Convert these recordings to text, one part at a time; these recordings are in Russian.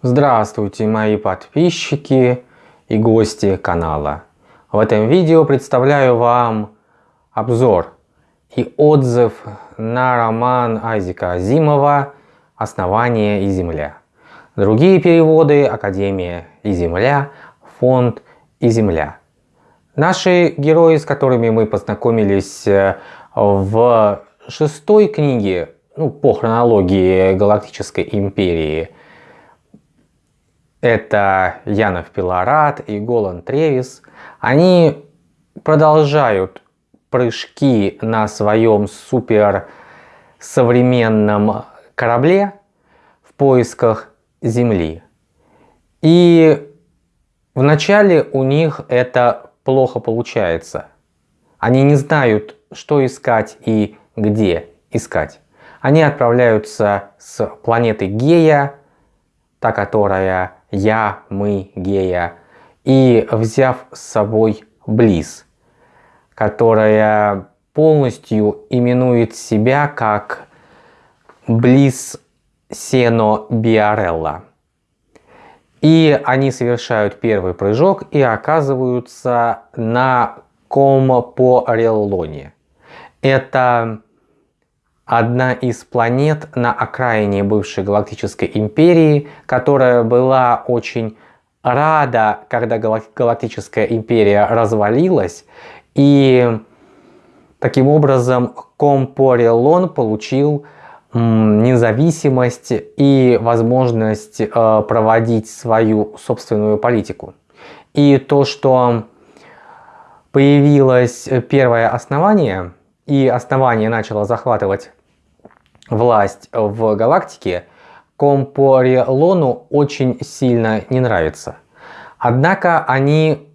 Здравствуйте мои подписчики и гости канала. В этом видео представляю вам обзор и отзыв на роман Айзека Азимова «Основание и земля». Другие переводы Академия и земля, Фонд и земля. Наши герои, с которыми мы познакомились э, в шестой книге, ну, по хронологии Галактической Империи, это Янов Пилорат и Голан Тревис, они продолжают прыжки на своем супер современном корабле в поисках Земли. И вначале у них это плохо получается. Они не знают, что искать и где искать. Они отправляются с планеты Гея, та, которая я, мы, Гея, и взяв с собой Близ, которая полностью именует себя как Близ Сено Биарелла. И они совершают первый прыжок и оказываются на Компореллоне. Это одна из планет на окраине бывшей Галактической Империи, которая была очень рада, когда Галактическая Империя развалилась, и таким образом Компорелон получил независимость и возможность э, проводить свою собственную политику. И то, что появилось первое основание, и основание начало захватывать власть в галактике, Компорелону очень сильно не нравится. Однако они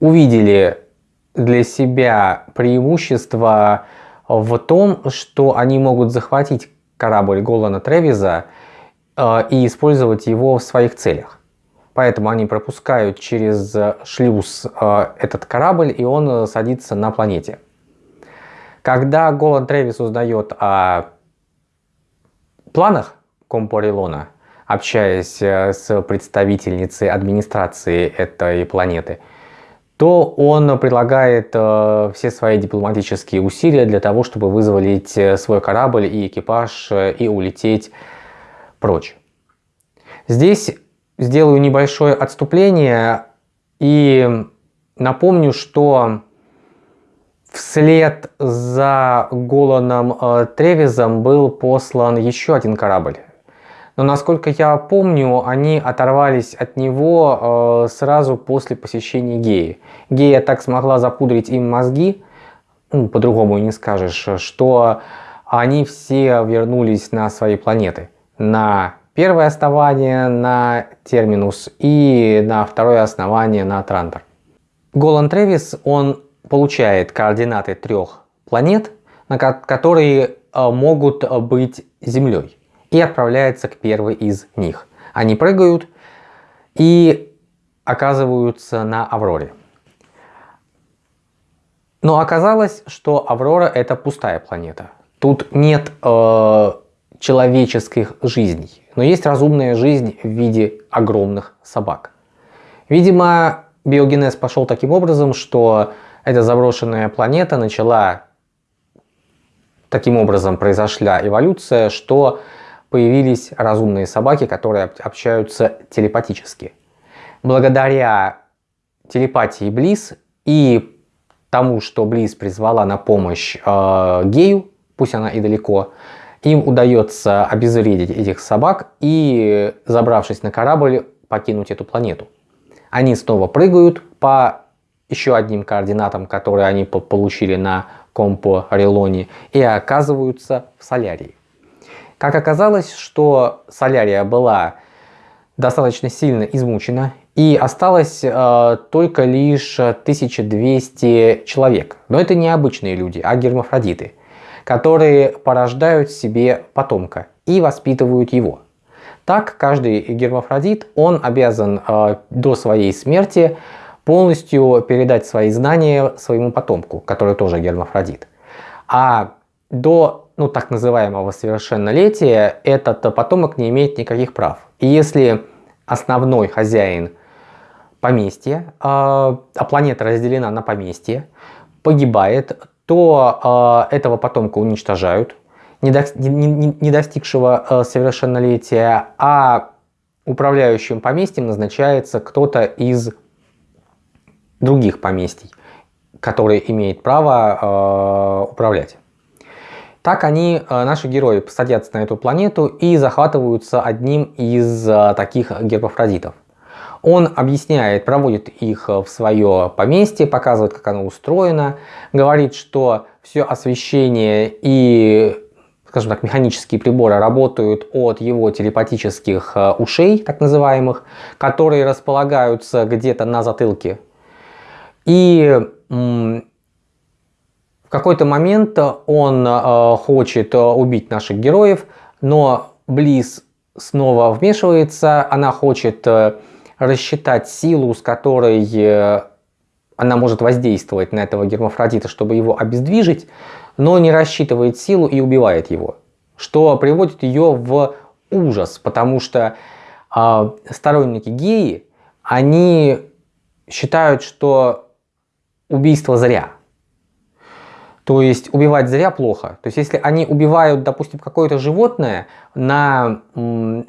увидели для себя преимущество в том, что они могут захватить корабль Голана Тревиза э, и использовать его в своих целях. Поэтому они пропускают через шлюз э, этот корабль, и он садится на планете. Когда Голан Трэвис узнает о планах Компорилона, общаясь э, с представительницей администрации этой планеты, то он прилагает э, все свои дипломатические усилия для того, чтобы вызволить э, свой корабль и экипаж и улететь прочь. Здесь сделаю небольшое отступление и напомню, что Вслед за Голаном э, Тревизом был послан еще один корабль. Но насколько я помню, они оторвались от него э, сразу после посещения Геи. Гея так смогла запудрить им мозги, ну, по-другому не скажешь, что они все вернулись на свои планеты. На первое основание на Терминус и на второе основание на Трантор. Голан Тревис, он получает координаты трех планет, которые э, могут э, быть Землей, и отправляется к первой из них. Они прыгают и оказываются на Авроре. Но оказалось, что Аврора это пустая планета. Тут нет э, человеческих жизней, но есть разумная жизнь в виде огромных собак. Видимо, биогенез пошел таким образом, что эта заброшенная планета начала, таким образом произошла эволюция, что появились разумные собаки, которые общаются телепатически. Благодаря телепатии Близ и тому, что Близ призвала на помощь э, гею, пусть она и далеко, им удается обезвредить этих собак и, забравшись на корабль, покинуть эту планету. Они снова прыгают по еще одним координатам, которые они получили на компо Релоне, и оказываются в Солярии. Как оказалось, что Солярия была достаточно сильно измучена, и осталось э, только лишь 1200 человек. Но это не обычные люди, а гермафродиты, которые порождают себе потомка и воспитывают его. Так, каждый гермафродит, он обязан э, до своей смерти полностью передать свои знания своему потомку, который тоже гермафродит. А до ну, так называемого совершеннолетия этот потомок не имеет никаких прав. И если основной хозяин поместья, а, а планета разделена на поместье, погибает, то э, этого потомка уничтожают, не, до, не, не, не достигшего э, совершеннолетия, а управляющим поместьем назначается кто-то из других поместий, который имеет право э, управлять. Так они, э, наши герои, садятся на эту планету и захватываются одним из э, таких гермафродитов. Он объясняет, проводит их в свое поместье, показывает, как оно устроено, говорит, что все освещение и, скажем так, механические приборы работают от его телепатических э, ушей, так называемых, которые располагаются где-то на затылке. И в какой-то момент он э, хочет э, убить наших героев, но Близ снова вмешивается, она хочет рассчитать силу, с которой э, она может воздействовать на этого гермафродита, чтобы его обездвижить, но не рассчитывает силу и убивает его. Что приводит ее в ужас, потому что э, сторонники геи, они считают, что убийство зря. То есть убивать зря плохо. То есть если они убивают, допустим, какое-то животное на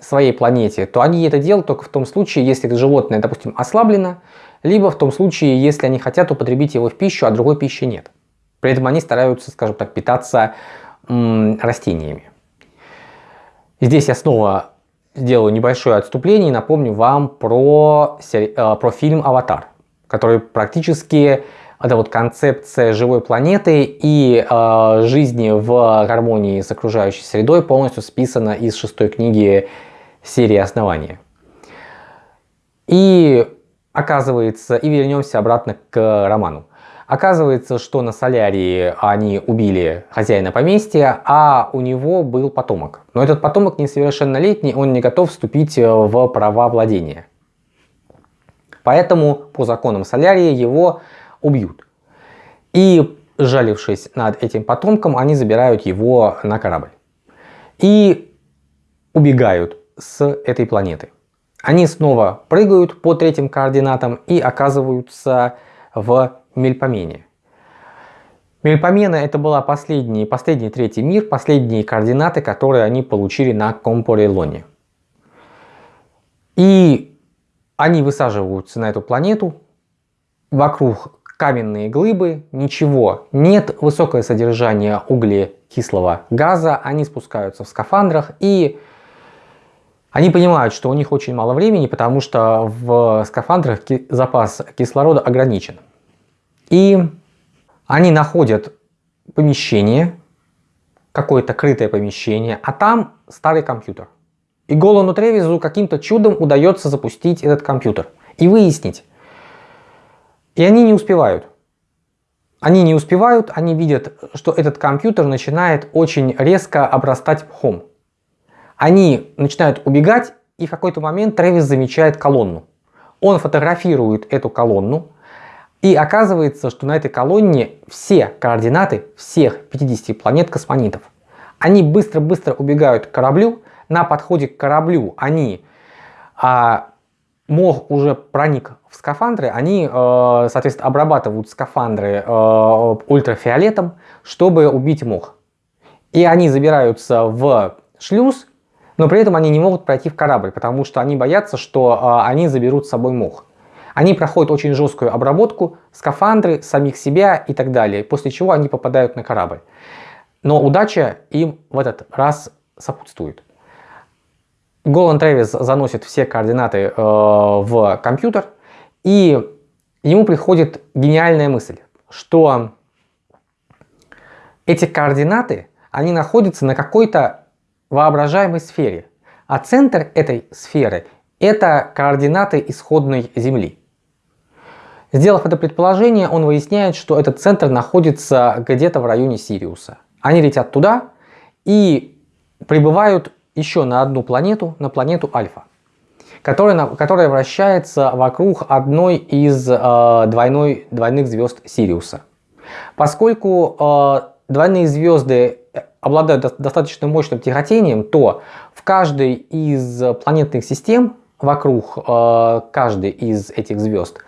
своей планете, то они это делают только в том случае, если это животное, допустим, ослаблено, либо в том случае, если они хотят употребить его в пищу, а другой пищи нет. При этом они стараются, скажем так, питаться растениями. здесь я снова сделаю небольшое отступление и напомню вам про, э, про фильм «Аватар», который практически это вот концепция живой планеты и э, жизни в гармонии с окружающей средой полностью списана из шестой книги серии «Основания». И оказывается, и вернемся обратно к роману. Оказывается, что на Солярии они убили хозяина поместья, а у него был потомок. Но этот потомок несовершеннолетний, он не готов вступить в права владения. Поэтому по законам Солярии его убьют. И, жалившись над этим потомком, они забирают его на корабль. И убегают с этой планеты. Они снова прыгают по третьим координатам и оказываются в Мельпомене. Мельпомена это была последний, последний третий мир, последние координаты, которые они получили на Компорелоне. И они высаживаются на эту планету, вокруг каменные глыбы, ничего, нет высокое содержание углекислого газа, они спускаются в скафандрах и они понимают, что у них очень мало времени, потому что в скафандрах запас кислорода ограничен. И они находят помещение, какое-то крытое помещение, а там старый компьютер. И Голану Тревизу каким-то чудом удается запустить этот компьютер и выяснить, и они не успевают. Они не успевают, они видят, что этот компьютер начинает очень резко обрастать пхом. Они начинают убегать, и в какой-то момент Трэвис замечает колонну. Он фотографирует эту колонну, и оказывается, что на этой колонне все координаты всех 50 планет космонитов. Они быстро-быстро убегают к кораблю, на подходе к кораблю они а, мох уже проник в скафандры, они, э, соответственно, обрабатывают скафандры э, ультрафиолетом, чтобы убить мох. И они забираются в шлюз, но при этом они не могут пройти в корабль, потому что они боятся, что э, они заберут с собой мох. Они проходят очень жесткую обработку, скафандры, самих себя и так далее, после чего они попадают на корабль. Но удача им в этот раз сопутствует. Голан Трэвис заносит все координаты э, в компьютер, и ему приходит гениальная мысль, что эти координаты, они находятся на какой-то воображаемой сфере, а центр этой сферы – это координаты исходной Земли. Сделав это предположение, он выясняет, что этот центр находится где-то в районе Сириуса. Они летят туда и прибывают еще на одну планету, на планету Альфа, которая, которая вращается вокруг одной из э, двойной, двойных звезд Сириуса. Поскольку э, двойные звезды обладают достаточно мощным тяготением, то в каждой из планетных систем вокруг э, каждой из этих звезд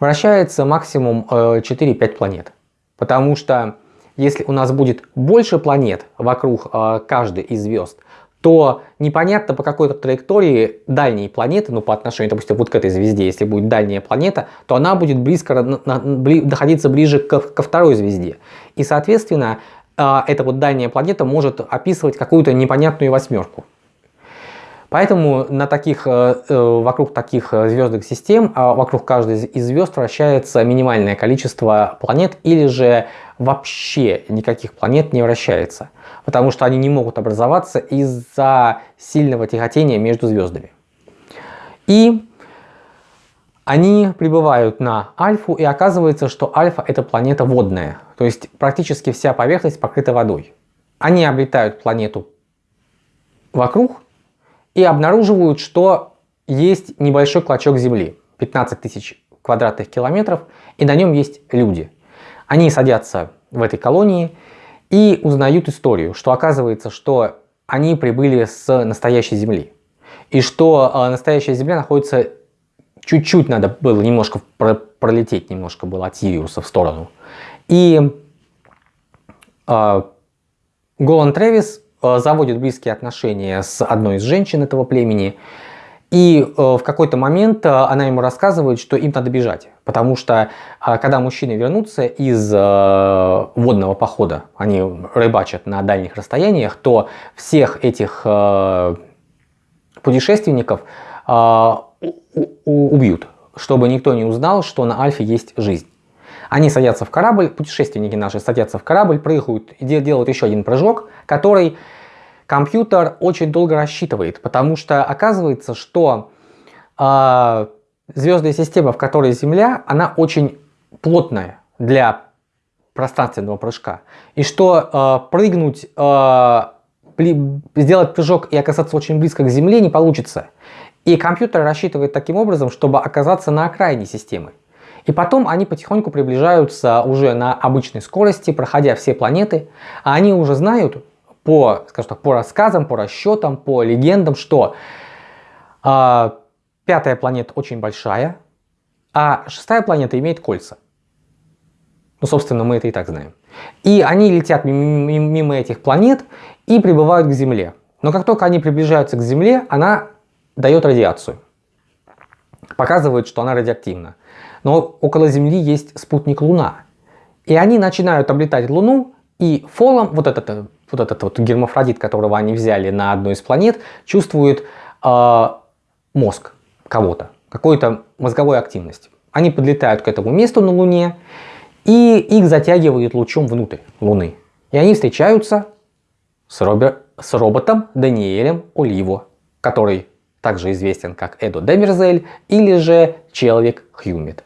вращается максимум э, 4-5 планет. Потому что если у нас будет больше планет вокруг э, каждой из звезд, то непонятно по какой-то траектории дальние планеты, ну по отношению, допустим, вот к этой звезде, если будет дальняя планета, то она будет близко находиться ближе ко, ко второй звезде. И, соответственно, э, эта вот дальняя планета может описывать какую-то непонятную восьмерку. Поэтому на таких, э, э, вокруг таких э, звездных систем, а вокруг каждой из звезд вращается минимальное количество планет или же вообще никаких планет не вращается, потому что они не могут образоваться из-за сильного тяготения между звездами. И они прибывают на Альфу, и оказывается, что Альфа это планета водная, то есть практически вся поверхность покрыта водой. Они облетают планету вокруг, и обнаруживают, что есть небольшой клочок земли, 15 тысяч квадратных километров, и на нем есть люди. Они садятся в этой колонии и узнают историю, что оказывается, что они прибыли с настоящей земли. И что э, настоящая земля находится чуть-чуть надо было немножко пролететь, немножко было от Сириуса в сторону. И э, Голан Тревис заводит близкие отношения с одной из женщин этого племени. И э, в какой-то момент э, она ему рассказывает, что им надо бежать. Потому что когда мужчины вернутся из водного похода, они рыбачат на дальних расстояниях, то всех этих путешественников убьют, чтобы никто не узнал, что на Альфе есть жизнь. Они садятся в корабль, путешественники наши садятся в корабль, прыгают и делают еще один прыжок, который компьютер очень долго рассчитывает, потому что оказывается, что э, звездная система, в которой Земля, она очень плотная для пространственного прыжка. И что э, прыгнуть, э, сделать прыжок и оказаться очень близко к Земле не получится. И компьютер рассчитывает таким образом, чтобы оказаться на окраине системы. И потом они потихоньку приближаются уже на обычной скорости, проходя все планеты, а они уже знают, по, скажем так, по рассказам, по расчетам, по легендам, что э, пятая планета очень большая, а шестая планета имеет кольца. Ну, собственно, мы это и так знаем. И они летят мимо, мимо этих планет и прибывают к Земле. Но как только они приближаются к Земле, она дает радиацию. Показывает, что она радиоактивна. Но около Земли есть спутник Луна. И они начинают облетать Луну, и фолом, вот этот вот этот вот гермафродит, которого они взяли на одну из планет, чувствует э, мозг кого-то, какой-то мозговой активности. Они подлетают к этому месту на Луне, и их затягивают лучом внутрь Луны. И они встречаются с, Робер... с роботом Даниэлем Оливо, который также известен как Эдо Демерзель или же Человек Хьюмит.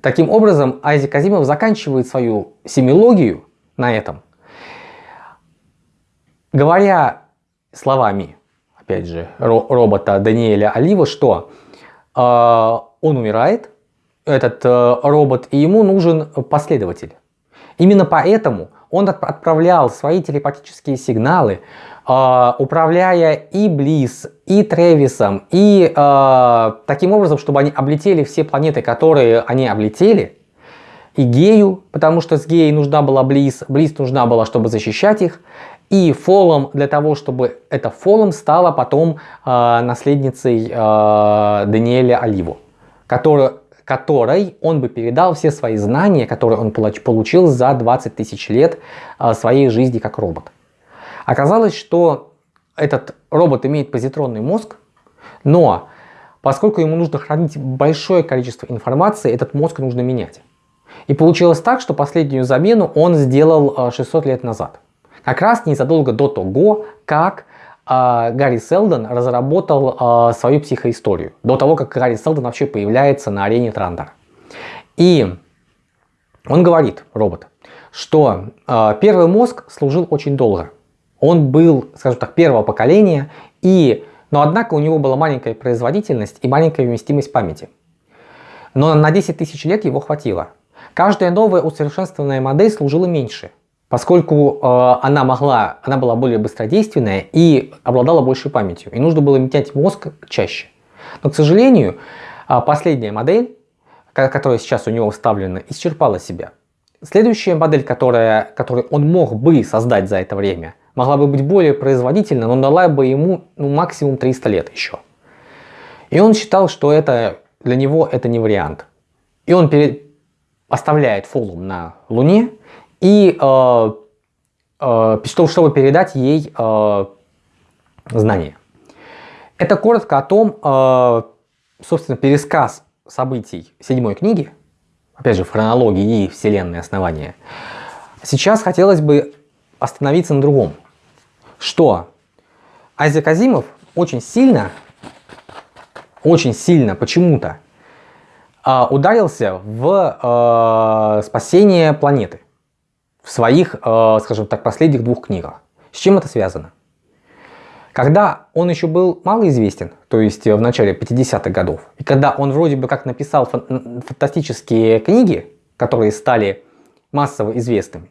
Таким образом, Айзек Азимов заканчивает свою семилогию на этом Говоря словами, опять же, робота Даниэля Олива, что э, он умирает, этот э, робот, и ему нужен последователь. Именно поэтому он отправлял свои телепатические сигналы, э, управляя и Близ, и Тревисом, и э, таким образом, чтобы они облетели все планеты, которые они облетели, и Гею, потому что с Геей нужна была Близ, Близ нужна была, чтобы защищать их, и фолом для того, чтобы это фолом стала потом э, наследницей э, Даниэля Оливу, который, которой он бы передал все свои знания, которые он получил за 20 тысяч лет э, своей жизни как робот. Оказалось, что этот робот имеет позитронный мозг, но поскольку ему нужно хранить большое количество информации, этот мозг нужно менять. И получилось так, что последнюю замену он сделал 600 лет назад. Как раз незадолго до того, как э, Гарри Селдон разработал э, свою психоисторию. До того, как Гарри Селдон вообще появляется на арене Трандера. И он говорит, робот, что э, первый мозг служил очень долго. Он был, скажем так, первого поколения, и, но однако у него была маленькая производительность и маленькая вместимость памяти. Но на 10 тысяч лет его хватило. Каждая новая усовершенствованная модель служила меньше. Поскольку э, она могла, она была более быстродейственная и обладала большей памятью, и нужно было менять мозг чаще. Но, к сожалению, э, последняя модель, которая сейчас у него вставлена, исчерпала себя. Следующая модель, которая, которую он мог бы создать за это время, могла бы быть более производительна, но дала бы ему ну, максимум 300 лет еще. И он считал, что это для него это не вариант. И он перед, оставляет Фолум на Луне и э, э, чтобы передать ей э, знания. Это коротко о том, э, собственно, пересказ событий седьмой книги, опять же, в хронологии и вселенной основания. Сейчас хотелось бы остановиться на другом, что Айзек Азимов очень сильно, очень сильно почему-то э, ударился в э, спасение планеты в своих, э, скажем так, последних двух книгах. С чем это связано? Когда он еще был малоизвестен, то есть в начале 50-х годов, и когда он вроде бы как написал фантастические книги, которые стали массово известными,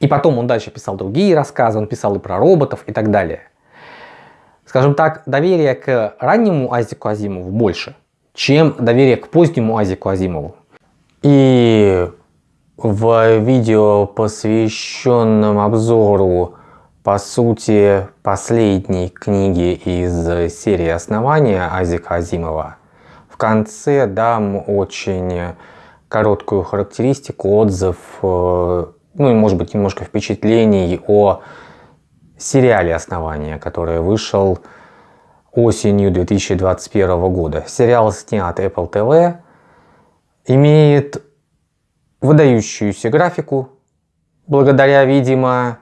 и потом он дальше писал другие рассказы, он писал и про роботов и так далее. Скажем так, доверие к раннему Азику Азимову больше, чем доверие к позднему Азику Азимову. И в видео, посвященном обзору по сути, последней книги из серии «Основания» Азика Азимова, в конце дам очень короткую характеристику, отзыв, э, ну и может быть немножко впечатлений о сериале «Основания», который вышел осенью 2021 года. Сериал снят Apple TV, имеет выдающуюся графику, благодаря, видимо,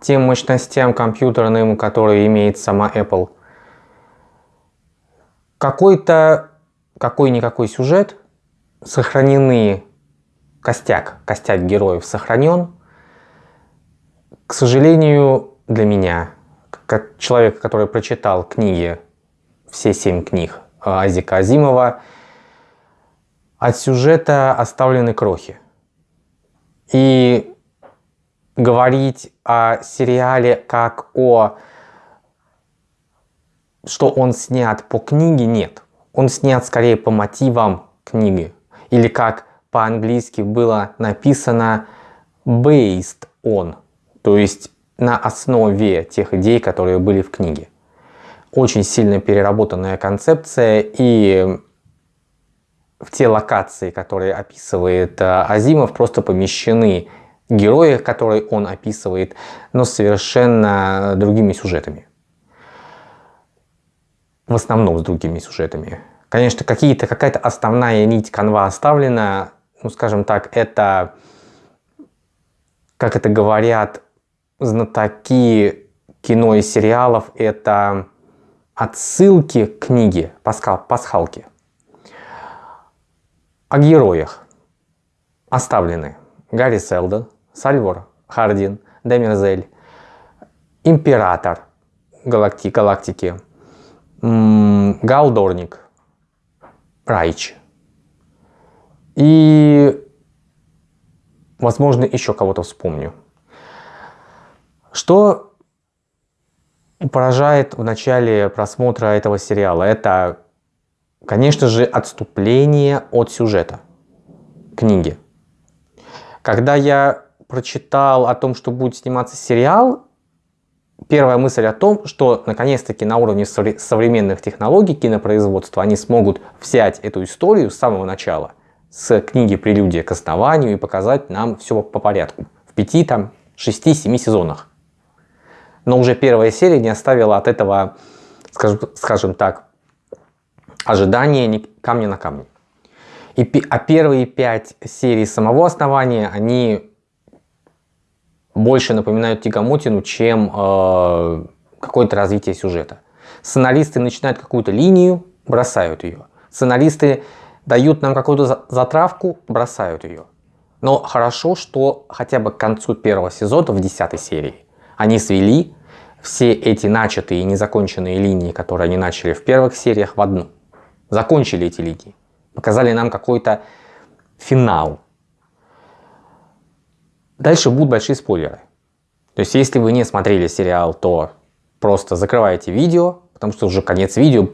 тем мощностям компьютерным, которые имеет сама Apple. Какой-то, какой-никакой сюжет, сохранены, костяк, костяк героев сохранен. К сожалению, для меня, как человека, который прочитал книги, все семь книг Азика Азимова, от сюжета оставлены крохи. И говорить о сериале как о что он снят по книге, нет. Он снят скорее по мотивам книги. Или как по-английски было написано based on, то есть на основе тех идей, которые были в книге. Очень сильно переработанная концепция и в те локации, которые описывает э, Азимов, просто помещены герои, которые он описывает, но совершенно другими сюжетами. В основном с другими сюжетами. Конечно, какие-то какая-то основная нить канва оставлена, ну, скажем так, это, как это говорят знатоки кино и сериалов, это отсылки к книге, пасхалки. О героях оставлены Гарри Селдон, Сальвор Хардин, Демерзель, Император галакти галактики, Галдорник, Райч. И, возможно, еще кого-то вспомню. Что поражает в начале просмотра этого сериала? Это, конечно же, отступление от сюжета книги. Когда я прочитал о том, что будет сниматься сериал, первая мысль о том, что наконец-таки на уровне современных технологий кинопроизводства они смогут взять эту историю с самого начала, с книги «Прелюдия к основанию» и показать нам все по порядку. В пяти, там, шести, семи сезонах. Но уже первая серия не оставила от этого, скажем, скажем так, ожидания камня на камне. И, а первые пять серий самого основания, они больше напоминают Тягомотину, чем э, какое-то развитие сюжета. Сценаристы начинают какую-то линию, бросают ее. Сценаристы дают нам какую-то затравку, бросают ее. Но хорошо, что хотя бы к концу первого сезона, в десятой серии, они свели все эти начатые и незаконченные линии, которые они начали в первых сериях, в одну. Закончили эти линии. Показали нам какой-то финал. Дальше будут большие спойлеры. То есть, если вы не смотрели сериал, то просто закрываете видео, потому что уже конец видео.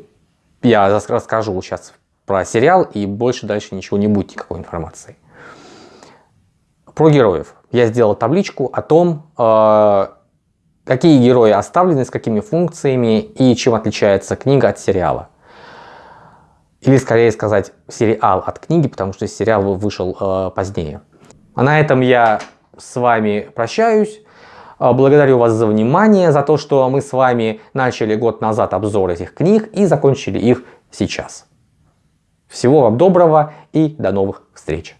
Я расскажу сейчас про сериал, и больше дальше ничего не будет, никакой информации. Про героев. Я сделал табличку о том, э, какие герои оставлены, с какими функциями и чем отличается книга от сериала. Или скорее сказать сериал от книги, потому что сериал вышел э, позднее. А на этом я с вами прощаюсь. Э, благодарю вас за внимание, за то, что мы с вами начали год назад обзор этих книг и закончили их сейчас. Всего вам доброго и до новых встреч!